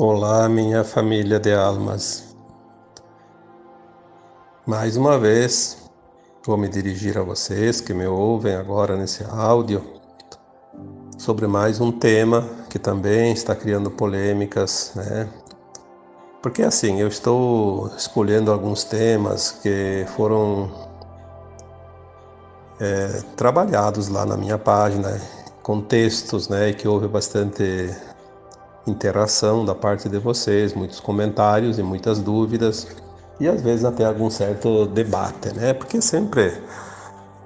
Olá, minha família de almas. Mais uma vez, vou me dirigir a vocês que me ouvem agora nesse áudio sobre mais um tema que também está criando polêmicas, né? Porque assim, eu estou escolhendo alguns temas que foram é, trabalhados lá na minha página, com textos, né, e que houve bastante interação da parte de vocês, muitos comentários e muitas dúvidas e às vezes até algum certo debate, né? Porque sempre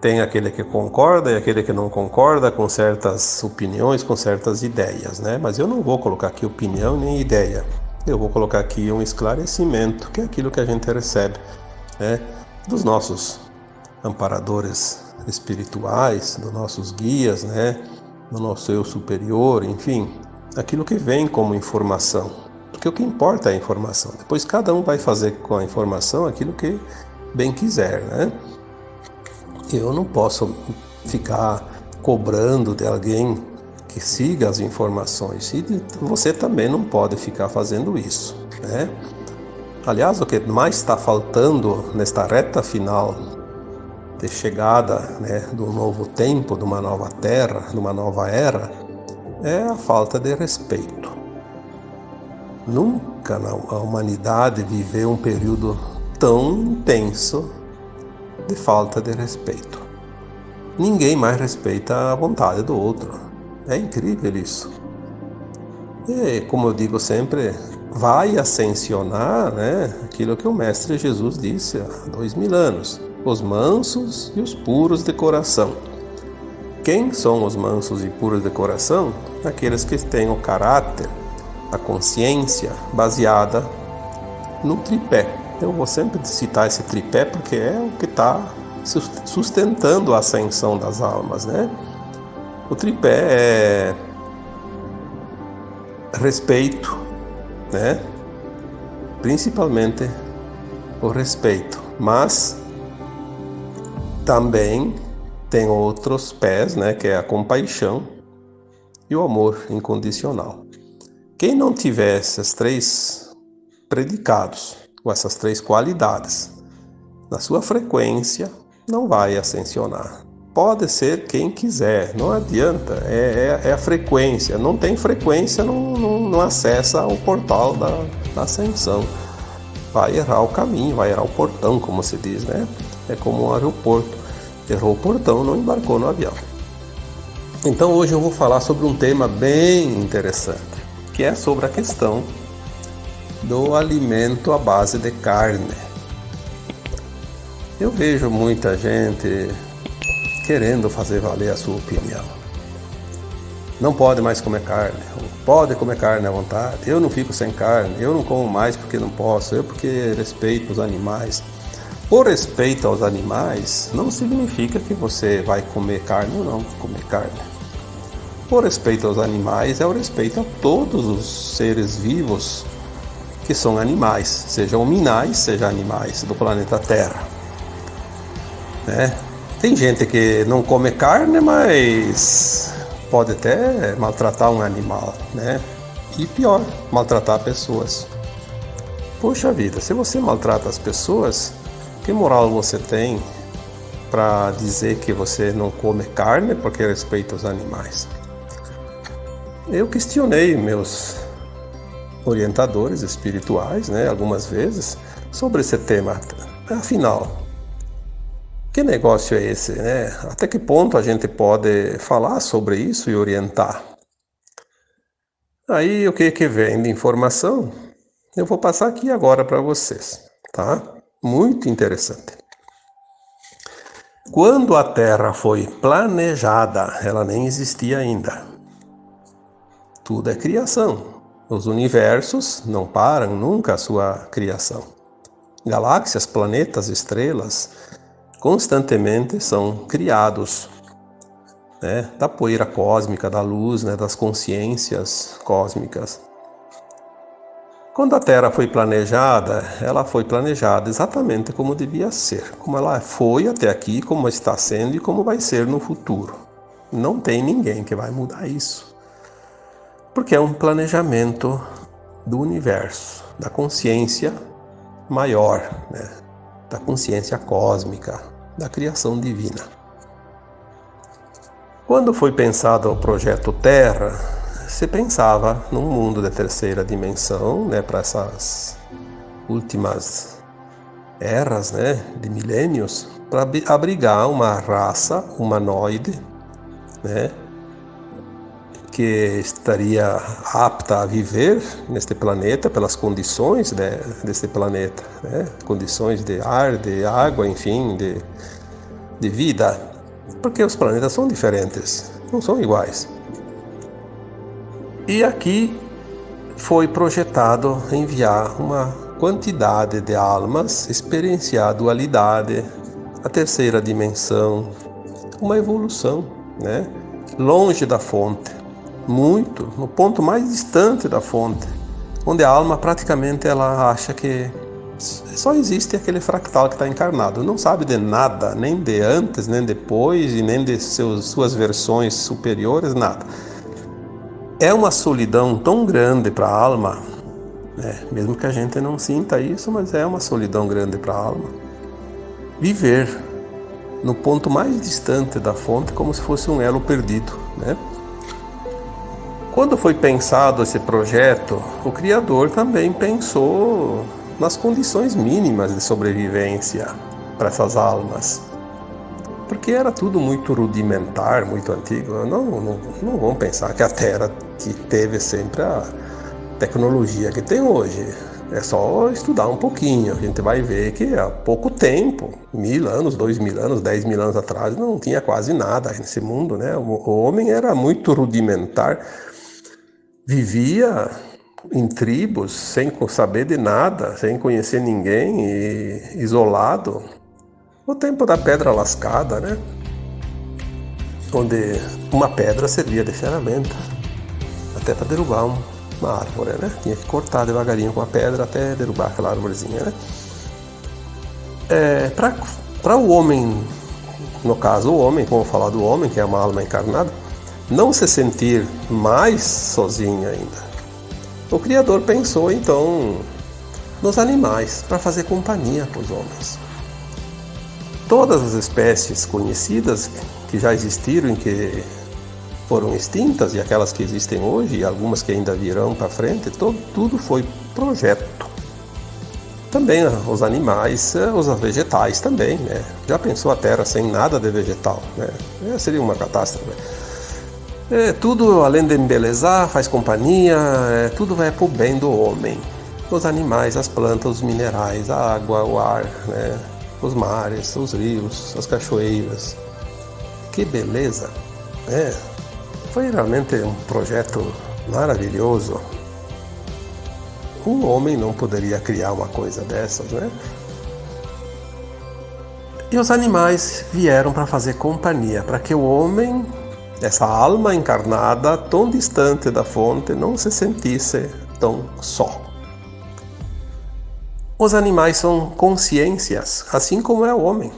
tem aquele que concorda e aquele que não concorda com certas opiniões, com certas ideias, né? Mas eu não vou colocar aqui opinião nem ideia. Eu vou colocar aqui um esclarecimento, que é aquilo que a gente recebe, né? Dos nossos amparadores espirituais, dos nossos guias, né? Do nosso eu superior, enfim, aquilo que vem como informação. Porque o que importa é a informação. Depois cada um vai fazer com a informação aquilo que bem quiser, né? Eu não posso ficar cobrando de alguém que siga as informações e você também não pode ficar fazendo isso, né? Aliás, o que mais está faltando nesta reta final de chegada né, do novo tempo, de uma nova terra, de uma nova era, é a falta de respeito. Nunca a humanidade viveu um período tão intenso de falta de respeito. Ninguém mais respeita a vontade do outro. É incrível isso. E, como eu digo sempre, vai ascensionar né, aquilo que o Mestre Jesus disse há dois mil anos: os mansos e os puros de coração quem são os mansos e puros de coração? Aqueles que têm o caráter, a consciência baseada no tripé. Eu vou sempre citar esse tripé porque é o que está sustentando a ascensão das almas, né? O tripé é respeito, né? Principalmente o respeito, mas também tem outros pés, né, que é a compaixão e o amor incondicional. Quem não tiver esses três predicados, ou essas três qualidades, na sua frequência, não vai ascensionar. Pode ser quem quiser, não adianta, é, é, é a frequência. Não tem frequência, não, não, não acessa o portal da, da ascensão. Vai errar o caminho, vai errar o portão, como se diz, né? É como um aeroporto errou o portão, não embarcou no avião. Então hoje eu vou falar sobre um tema bem interessante, que é sobre a questão do alimento à base de carne. Eu vejo muita gente querendo fazer valer a sua opinião. Não pode mais comer carne, pode comer carne à vontade. Eu não fico sem carne, eu não como mais porque não posso, eu porque respeito os animais. Por respeito aos animais, não significa que você vai comer carne ou não comer carne. Por respeito aos animais é o respeito a todos os seres vivos que são animais, sejam minais, sejam animais do planeta Terra. Né? Tem gente que não come carne, mas pode até maltratar um animal, né? E pior, maltratar pessoas. Poxa vida, se você maltrata as pessoas, que moral você tem para dizer que você não come carne porque respeita os animais? Eu questionei meus orientadores espirituais, né, algumas vezes, sobre esse tema. Afinal, que negócio é esse, né? Até que ponto a gente pode falar sobre isso e orientar? Aí o que que vem de informação? Eu vou passar aqui agora para vocês, tá? Muito interessante. Quando a Terra foi planejada, ela nem existia ainda. Tudo é criação. Os universos não param nunca a sua criação. Galáxias, planetas, estrelas constantemente são criados né, da poeira cósmica, da luz, né, das consciências cósmicas. Quando a Terra foi planejada, ela foi planejada exatamente como devia ser, como ela foi até aqui, como está sendo e como vai ser no futuro. Não tem ninguém que vai mudar isso. Porque é um planejamento do universo, da consciência maior, né? da consciência cósmica, da criação divina. Quando foi pensado o projeto Terra, se pensava num mundo de terceira dimensão, né, para essas últimas eras, né, de milênios, para abrigar uma raça humanoide, né, que estaria apta a viver neste planeta pelas condições de, deste planeta, né? condições de ar, de água, enfim, de, de vida, porque os planetas são diferentes, não são iguais. E aqui foi projetado enviar uma quantidade de almas experienciar a dualidade, a terceira dimensão, uma evolução, né? longe da fonte muito, no ponto mais distante da fonte, onde a alma praticamente ela acha que só existe aquele fractal que está encarnado, não sabe de nada, nem de antes, nem depois, e nem de seus, suas versões superiores, nada. É uma solidão tão grande para a alma, né? mesmo que a gente não sinta isso, mas é uma solidão grande para a alma. Viver no ponto mais distante da fonte como se fosse um elo perdido, né? Quando foi pensado esse projeto, o criador também pensou nas condições mínimas de sobrevivência para essas almas. Porque era tudo muito rudimentar, muito antigo. Não, não, não vamos pensar que a Terra que teve sempre a tecnologia que tem hoje. É só estudar um pouquinho. A gente vai ver que há pouco tempo, mil anos, dois mil anos, dez mil anos atrás, não tinha quase nada nesse mundo, né? O homem era muito rudimentar vivia em tribos sem saber de nada, sem conhecer ninguém e isolado. O tempo da pedra lascada, né? Onde uma pedra servia de ferramenta até para derrubar uma árvore, né? Tinha que cortar devagarinho com a pedra até derrubar aquela árvorezinha, né? É, para o homem, no caso o homem, como falar do homem, que é uma alma encarnada, não se sentir mais sozinho ainda. O Criador pensou então nos animais para fazer companhia para os homens. Todas as espécies conhecidas que já existiram e que foram extintas e aquelas que existem hoje e algumas que ainda virão para frente, todo, tudo foi projeto. Também os animais, eh, os vegetais também, né? Já pensou a Terra sem nada de vegetal, né? É, seria uma catástrofe. É, tudo, além de embelezar, faz companhia, é, tudo vai pro bem do homem. Os animais, as plantas, os minerais, a água, o ar, né? Os mares, os rios, as cachoeiras. Que beleza! É, foi realmente um projeto maravilhoso. Um homem não poderia criar uma coisa dessas, né? E os animais vieram para fazer companhia, para que o homem essa alma encarnada tão distante da fonte não se sentisse tão só. Os animais são consciências, assim como é o homem.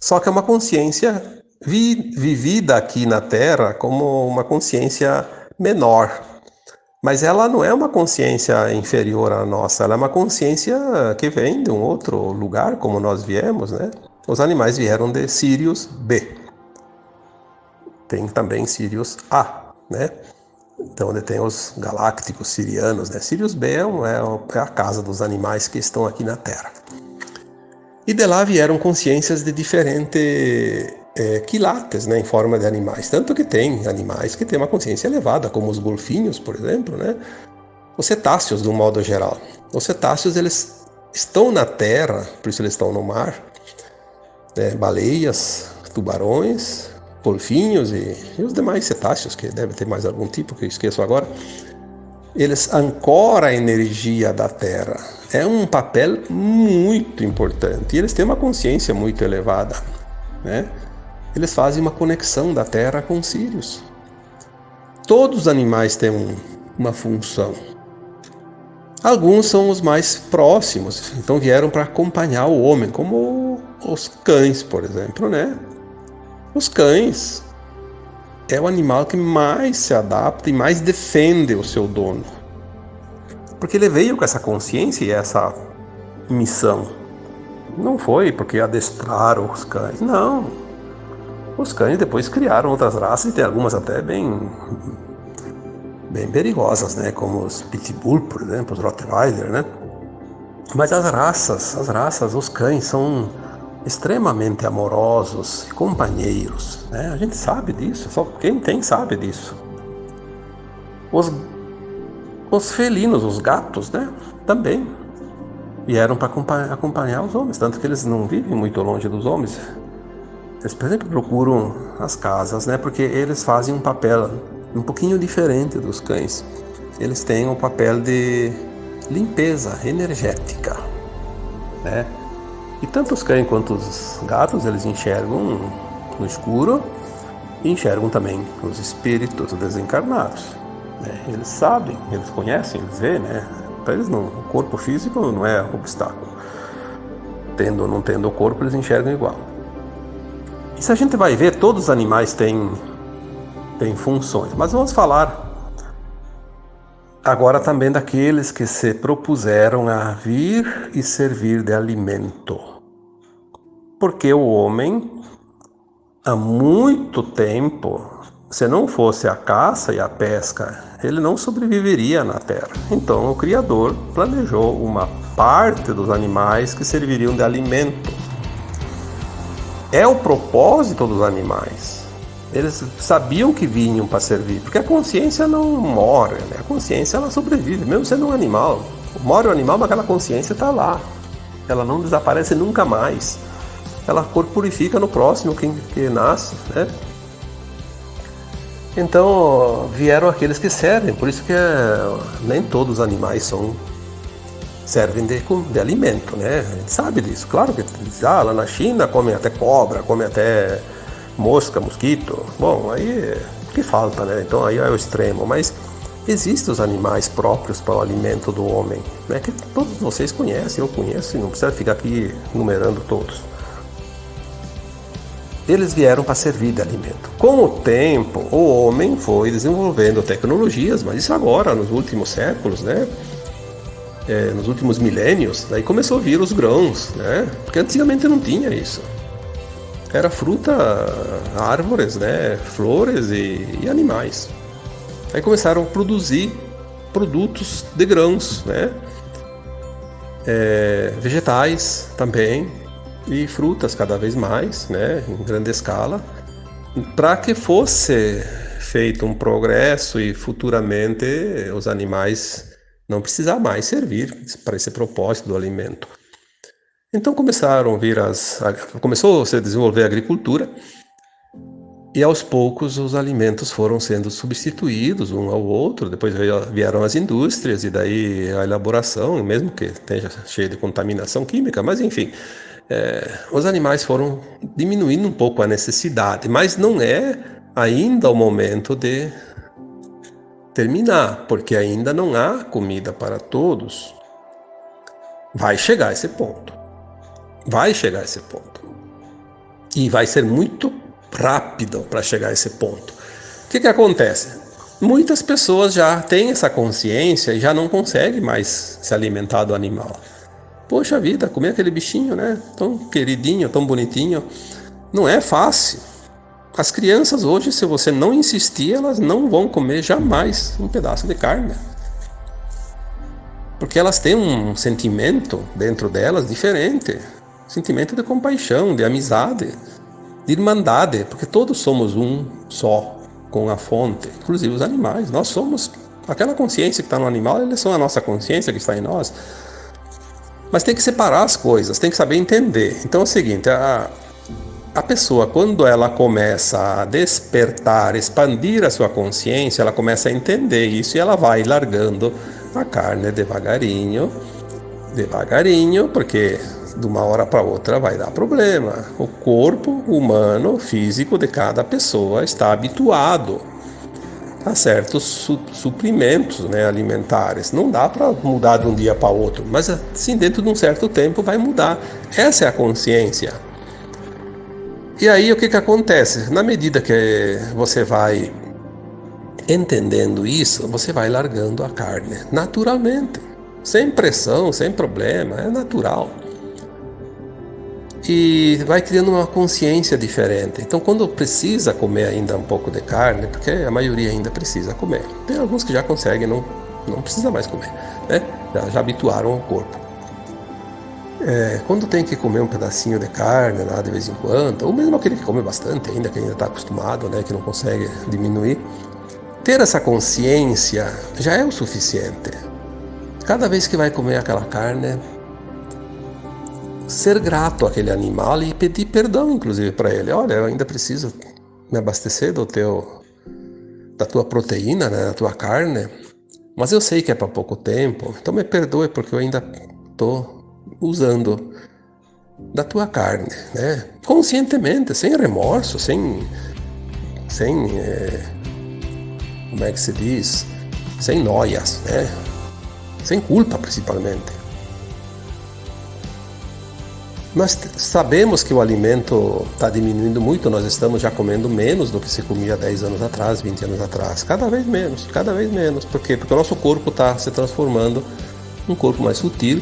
Só que é uma consciência vi vivida aqui na Terra como uma consciência menor. Mas ela não é uma consciência inferior à nossa, ela é uma consciência que vem de um outro lugar, como nós viemos, né? Os animais vieram de Sirius B tem também Sirius A, né? Então, onde tem os galácticos sirianos, né? Sirius B é, é, é a casa dos animais que estão aqui na Terra. E de lá vieram consciências de diferentes é, quilates, né, em forma de animais. Tanto que tem animais que têm uma consciência elevada, como os golfinhos, por exemplo, né? Os cetáceos, de um modo geral. Os cetáceos, eles estão na terra, por isso eles estão no mar. Né? Baleias, tubarões, golfinhos e, e, os demais cetáceos, que deve ter mais algum tipo que eu esqueço agora, eles ancoram a energia da Terra. É um papel muito importante. E eles têm uma consciência muito elevada. Né? Eles fazem uma conexão da Terra com Sirius. Todos os animais têm um, uma função. Alguns são os mais próximos, então vieram para acompanhar o homem, como os cães, por exemplo, né? Os cães é o animal que mais se adapta e mais defende o seu dono. Porque ele veio com essa consciência e essa missão. Não foi porque adestraram os cães, não. Os cães depois criaram outras raças e tem algumas até bem bem perigosas, né, como os pitbull, por exemplo, os rottweiler, né? Mas as raças, as raças, os cães são extremamente amorosos, companheiros, né? A gente sabe disso, só quem tem sabe disso. Os os felinos, os gatos, né? Também vieram para acompanhar os homens, tanto que eles não vivem muito longe dos homens. Eles, exemplo, procuram as casas, né? Porque eles fazem um papel um pouquinho diferente dos cães. Eles têm o papel de limpeza energética, né? E tanto os cães quanto os gatos, eles enxergam no escuro e enxergam também os espíritos desencarnados. Né? Eles sabem, eles conhecem, eles veem, né? Para eles não, o corpo físico não é obstáculo. Tendo ou não tendo o corpo, eles enxergam igual. E se a gente vai ver, todos os animais têm, têm funções. Mas vamos falar agora também daqueles que se propuseram a vir e servir de alimento. Porque o homem, há muito tempo, se não fosse a caça e a pesca, ele não sobreviveria na Terra. Então o Criador planejou uma parte dos animais que serviriam de alimento. É o propósito dos animais. Eles sabiam que vinham para servir, porque a consciência não morre, né? a consciência ela sobrevive, mesmo sendo um animal. Morre o animal, mas aquela consciência está lá. Ela não desaparece nunca mais. Ela corporifica no próximo que, que nasce, né? Então vieram aqueles que servem, por isso que é, nem todos os animais são servem de, de alimento, né? A gente sabe disso. Claro que ah, lá na China comem até cobra, comem até mosca, mosquito. Bom, aí que falta, né? Então aí é o extremo, mas existem os animais próprios para o alimento do homem, né? Que todos vocês conhecem, eu conheço, e não precisa ficar aqui numerando todos. Eles vieram para servir de alimento. Com o tempo, o homem foi desenvolvendo tecnologias, mas isso agora, nos últimos séculos, né? É, nos últimos milênios, daí começou a vir os grãos, né? Porque antigamente não tinha isso era fruta, árvores, né, flores e, e animais. Aí começaram a produzir produtos de grãos, né, é, vegetais também e frutas cada vez mais, né, em grande escala, para que fosse feito um progresso e futuramente os animais não precisar mais servir para esse propósito do alimento. Então começaram a vir as, começou a se desenvolver a agricultura e aos poucos os alimentos foram sendo substituídos um ao outro. Depois vieram as indústrias e daí a elaboração, mesmo que esteja cheia de contaminação química, mas enfim, é, os animais foram diminuindo um pouco a necessidade, mas não é ainda o momento de terminar, porque ainda não há comida para todos. Vai chegar esse ponto. Vai chegar esse ponto. E vai ser muito rápido para chegar esse ponto. O que, que acontece? Muitas pessoas já têm essa consciência e já não conseguem mais se alimentar do animal. Poxa vida, comer aquele bichinho, né? Tão queridinho, tão bonitinho. Não é fácil. As crianças hoje, se você não insistir, elas não vão comer jamais um pedaço de carne. Porque elas têm um sentimento dentro delas diferente sentimento de compaixão, de amizade, de irmandade, porque todos somos um só com a fonte, inclusive os animais. Nós somos aquela consciência que está no animal, eles são a nossa consciência que está em nós. Mas tem que separar as coisas, tem que saber entender. Então é o seguinte, a, a pessoa, quando ela começa a despertar, expandir a sua consciência, ela começa a entender isso e ela vai largando a carne devagarinho, devagarinho, porque de uma hora para outra vai dar problema. O corpo humano, físico de cada pessoa está habituado a certos su suprimentos né, alimentares. Não dá para mudar de um dia para outro, mas assim, dentro de um certo tempo vai mudar. Essa é a consciência. E aí o que, que acontece? Na medida que você vai Entendendo isso, você vai largando a carne naturalmente, sem pressão, sem problema, é natural. E vai criando uma consciência diferente. Então, quando precisa comer ainda um pouco de carne, porque a maioria ainda precisa comer, tem alguns que já conseguem, não, não precisa mais comer, né? já, já habituaram o corpo. É, quando tem que comer um pedacinho de carne lá de vez em quando, ou mesmo aquele que come bastante ainda, que ainda está acostumado, né, que não consegue diminuir, ter essa consciência já é o suficiente. Cada vez que vai comer aquela carne, ser grato àquele animal e pedir perdão, inclusive, para ele. Olha, eu ainda preciso me abastecer do teu, da tua proteína, né, da tua carne, mas eu sei que é para pouco tempo, então me perdoe porque eu ainda estou usando da tua carne, né? Conscientemente, sem remorso, sem, sem, é, como é que se diz, sem noias, né? Sem culpa, principalmente. Nós sabemos que o alimento está diminuindo muito, nós estamos já comendo menos do que se comia 10 anos atrás, 20 anos atrás. Cada vez menos, cada vez menos. Por quê? Porque o nosso corpo está se transformando num corpo mais sutil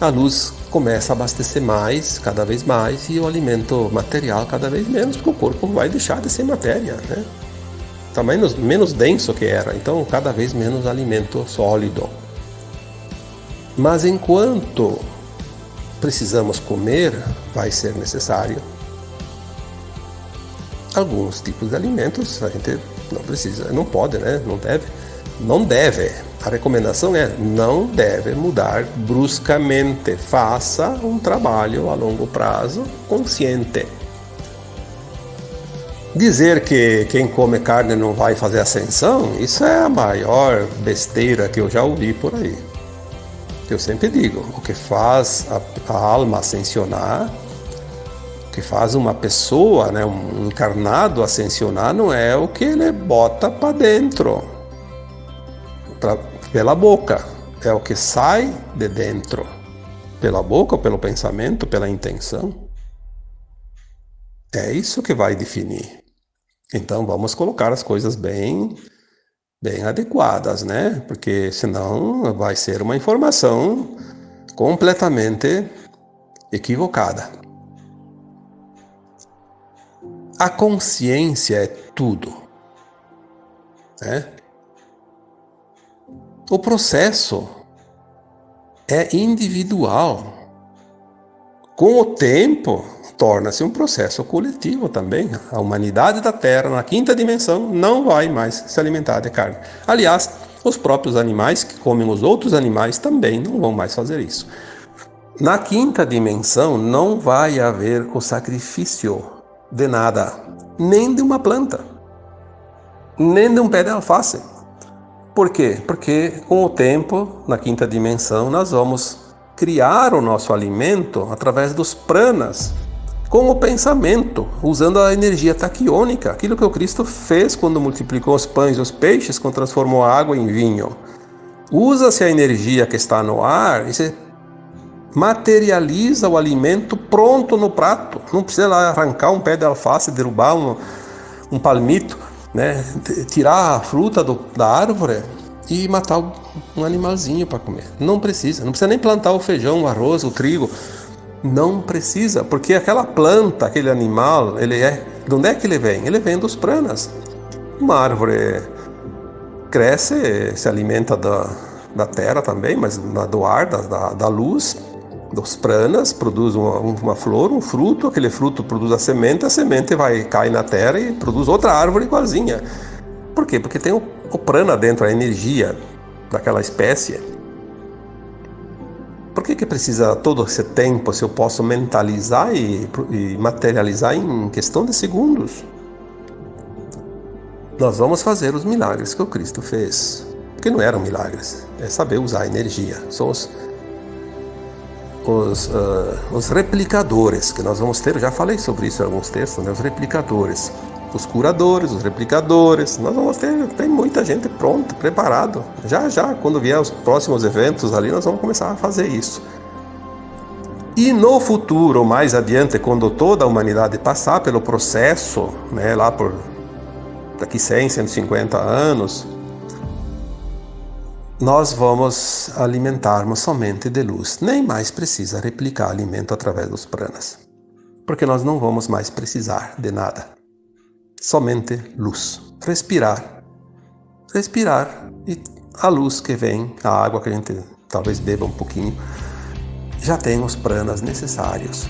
a luz começa a abastecer mais, cada vez mais, e o alimento material cada vez menos, porque o corpo vai deixar de ser matéria, né? Está menos, menos denso que era, então cada vez menos alimento sólido. Mas enquanto precisamos comer, vai ser necessário alguns tipos de alimentos, a gente não precisa, não pode, né? Não deve, não deve a recomendação é não deve mudar bruscamente. Faça um trabalho a longo prazo consciente. Dizer que quem come carne não vai fazer ascensão, isso é a maior besteira que eu já ouvi por aí. Eu sempre digo, o que faz a, a alma ascensionar, o que faz uma pessoa, né, um encarnado ascensionar, não é o que ele bota para dentro pra, pela boca. É o que sai de dentro. Pela boca pelo pensamento, pela intenção. É isso que vai definir. Então vamos colocar as coisas bem bem adequadas, né? Porque senão vai ser uma informação completamente equivocada. A consciência é tudo. Né? O processo é individual. Com o tempo, torna-se um processo coletivo também. A humanidade da Terra, na quinta dimensão, não vai mais se alimentar de carne. Aliás, os próprios animais que comem os outros animais também não vão mais fazer isso. Na quinta dimensão não vai haver o sacrifício de nada, nem de uma planta, nem de um pé de alface. Por quê? Porque com o tempo, na quinta dimensão, nós vamos criar o nosso alimento através dos pranas, com o pensamento, usando a energia taquiônica, aquilo que o Cristo fez quando multiplicou os pães e os peixes, quando transformou a água em vinho. Usa-se a energia que está no ar e se materializa o alimento pronto no prato. Não precisa arrancar um pé de alface, derrubar um, um palmito né, tirar a fruta do, da árvore e matar um animalzinho para comer. Não precisa, não precisa nem plantar o feijão, o arroz, o trigo. Não precisa, porque aquela planta, aquele animal, ele é. De onde é que ele vem? Ele vem dos pranas. Uma árvore cresce, se alimenta da, da terra também, mas do ar, da, da luz dos pranas, produz uma, uma, flor, um fruto, aquele fruto produz a semente, a semente vai cair na terra e produz outra árvore igualzinha. Por quê? Porque tem o, o prana dentro, a energia daquela espécie. Por que, que precisa todo esse tempo se eu posso mentalizar e, e materializar em questão de segundos? Nós vamos fazer os milagres que o Cristo fez. Porque não eram milagres, é saber usar a energia. São os os, uh, os replicadores, que nós vamos ter, já falei sobre isso em alguns textos, né? os replicadores, os curadores, os replicadores, nós vamos ter, tem muita gente pronta, preparado. Já já, quando vier os próximos eventos ali, nós vamos começar a fazer isso. E no futuro, mais adiante, quando toda a humanidade passar pelo processo, né, lá por daqui 100, 150 anos, nós vamos alimentarmos somente de luz. Nem mais precisa replicar alimento através dos pranas. Porque nós não vamos mais precisar de nada. Somente luz. Respirar. Respirar e a luz que vem, a água que a gente talvez beba um pouquinho, já tem os pranas necessários.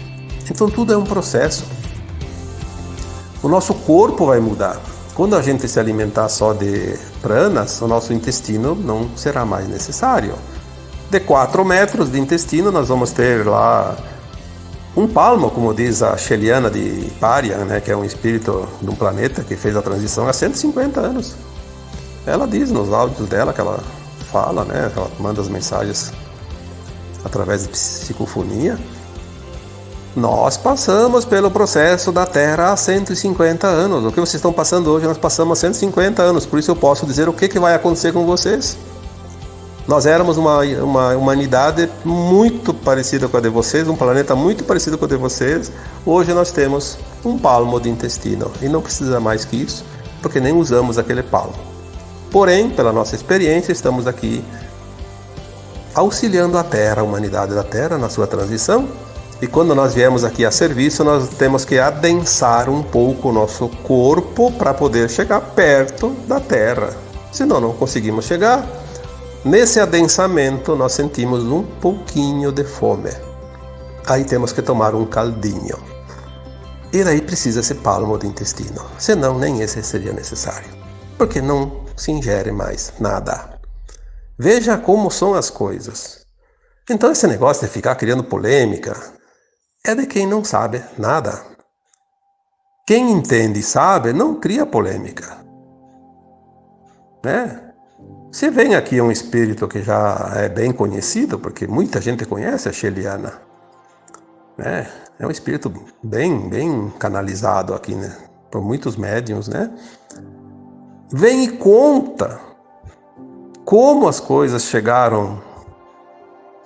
Então tudo é um processo. O nosso corpo vai mudar. Quando a gente se alimentar só de pranas, o nosso intestino não será mais necessário. De 4 metros de intestino, nós vamos ter lá um palmo, como diz a Sheliana de Parian, né, que é um espírito de um planeta que fez a transição há 150 anos. Ela diz nos áudios dela que ela fala, né, ela manda as mensagens através de psicofonia, nós passamos pelo processo da Terra há 150 anos. O que vocês estão passando hoje, nós passamos há 150 anos. Por isso eu posso dizer o que, que vai acontecer com vocês. Nós éramos uma, uma humanidade muito parecida com a de vocês, um planeta muito parecido com a de vocês. Hoje nós temos um palmo de intestino e não precisa mais que isso, porque nem usamos aquele palmo. Porém, pela nossa experiência, estamos aqui auxiliando a Terra, a humanidade da Terra, na sua transição e quando nós viemos aqui a serviço, nós temos que adensar um pouco o nosso corpo para poder chegar perto da Terra. Senão não conseguimos chegar. Nesse adensamento, nós sentimos um pouquinho de fome. Aí temos que tomar um caldinho. E daí precisa esse palmo de intestino. Senão, nem esse seria necessário. Porque não se ingere mais nada. Veja como são as coisas. Então, esse negócio de ficar criando polêmica, é de quem não sabe nada. Quem entende e sabe não cria polêmica. Né? Se vem aqui um espírito que já é bem conhecido, porque muita gente conhece a Sheliana, né? é um espírito bem, bem canalizado aqui né? por muitos médiums, né? Vem e conta como as coisas chegaram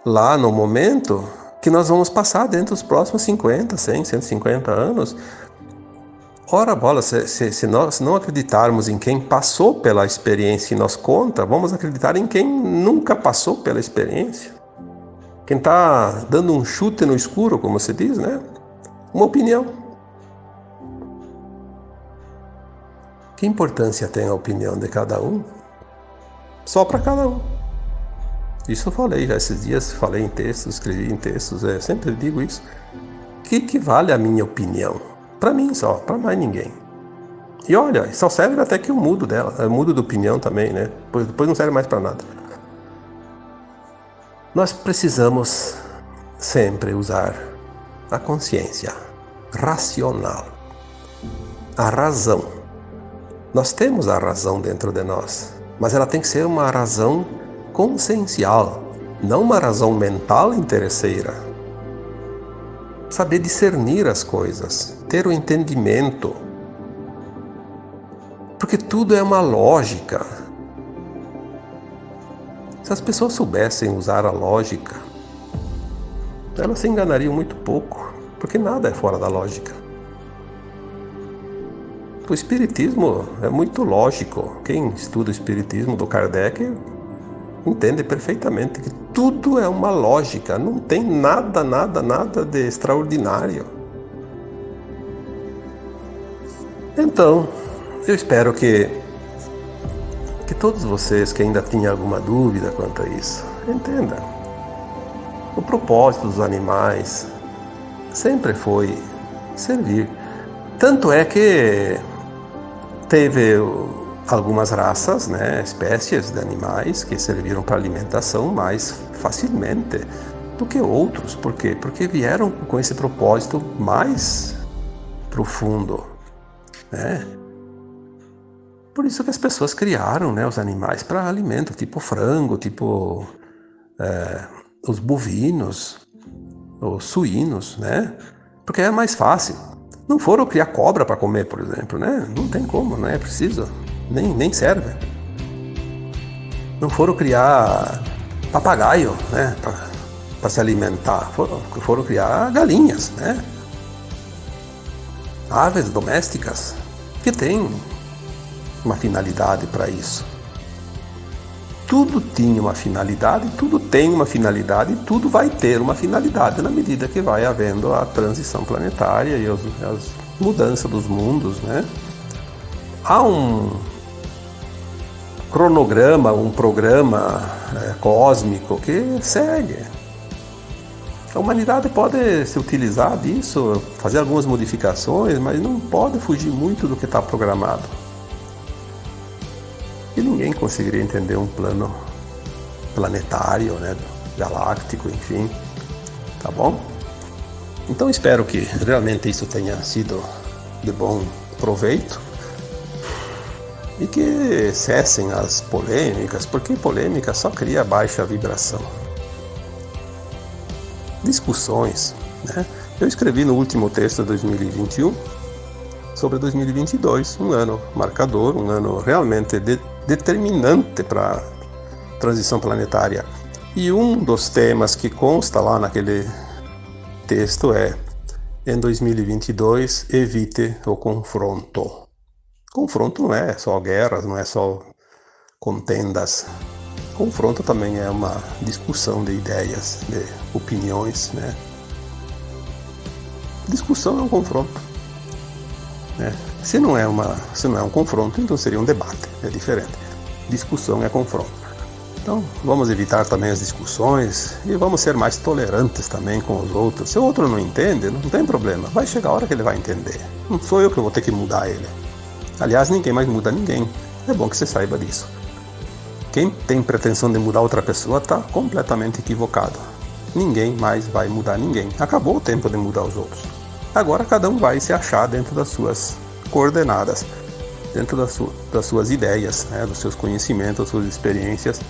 lá no momento que nós vamos passar dentro dos próximos 50, 100, 150 anos. Ora bola, se, se, se, nós não acreditarmos em quem passou pela experiência e nos conta, vamos acreditar em quem nunca passou pela experiência. Quem está dando um chute no escuro, como se diz, né? Uma opinião. Que importância tem a opinião de cada um? Só para cada um. Isso eu falei já esses dias, falei em textos, escrevi em textos, é, sempre digo isso. O que, que vale a minha opinião? Para mim só, para mais ninguém. E olha, só serve até que eu mudo dela, eu mudo de opinião também, né? Depois, depois não serve mais para nada. Nós precisamos sempre usar a consciência racional, a razão. Nós temos a razão dentro de nós, mas ela tem que ser uma razão consciencial, não uma razão mental interesseira. Saber discernir as coisas, ter o entendimento. Porque tudo é uma lógica. Se as pessoas soubessem usar a lógica, elas se enganariam muito pouco, porque nada é fora da lógica. O Espiritismo é muito lógico. Quem estuda o Espiritismo do Kardec entende perfeitamente que tudo é uma lógica, não tem nada, nada, nada de extraordinário. Então, eu espero que que todos vocês que ainda tinham alguma dúvida quanto a isso, entendam. O propósito dos animais sempre foi servir. Tanto é que teve algumas raças, né, espécies de animais que serviram para alimentação mais facilmente do que outros. Por quê? Porque vieram com esse propósito mais profundo, né? Por isso que as pessoas criaram, né, os animais para alimento, tipo frango, tipo é, os bovinos, os suínos, né? Porque é mais fácil. Não foram criar cobra para comer, por exemplo, né? Não tem como, não é preciso nem, nem serve. Não foram criar papagaio, né, para se alimentar, foram, foram criar galinhas, né? Aves domésticas que têm uma finalidade para isso. Tudo tinha uma finalidade, tudo tem uma finalidade tudo vai ter uma finalidade na medida que vai havendo a transição planetária e as, as mudanças dos mundos, né? Há um cronograma, um programa é, cósmico que segue. A humanidade pode se utilizar disso, fazer algumas modificações, mas não pode fugir muito do que está programado. E ninguém conseguiria entender um plano planetário, né, galáctico, enfim. Tá bom? Então espero que realmente isso tenha sido de bom proveito e que cessem as polêmicas, porque polêmica só cria baixa vibração discussões. Né? Eu escrevi no último texto de 2021 sobre 2022, um ano marcador, um ano realmente de, determinante para a transição planetária. E um dos temas que consta lá naquele texto é: em 2022, evite o confronto. Confronto não é só guerras, não é só contendas Confronto também é uma discussão de ideias, de opiniões, né? Discussão é um confronto. Né? Se não é uma, se não é um confronto, então seria um debate, é diferente. Discussão é confronto. Então, vamos evitar também as discussões e vamos ser mais tolerantes também com os outros. Se o outro não entende, não tem problema. Vai chegar a hora que ele vai entender. Não sou eu que vou ter que mudar ele. Aliás, ninguém mais muda ninguém. É bom que você saiba disso. Quem tem pretensão de mudar outra pessoa está completamente equivocado. Ninguém mais vai mudar ninguém. Acabou o tempo de mudar os outros. Agora cada um vai se achar dentro das suas coordenadas, dentro das, su das suas ideias, né, dos seus conhecimentos, das suas experiências.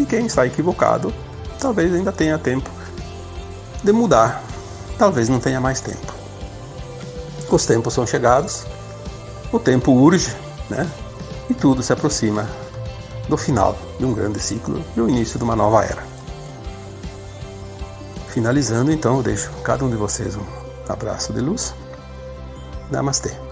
E quem está equivocado, talvez ainda tenha tempo de mudar. Talvez não tenha mais tempo. Os tempos são chegados, o tempo urge, né? E tudo se aproxima do final de um grande ciclo e o início de uma nova era. Finalizando, então, eu deixo cada um de vocês um abraço de luz. Namastê.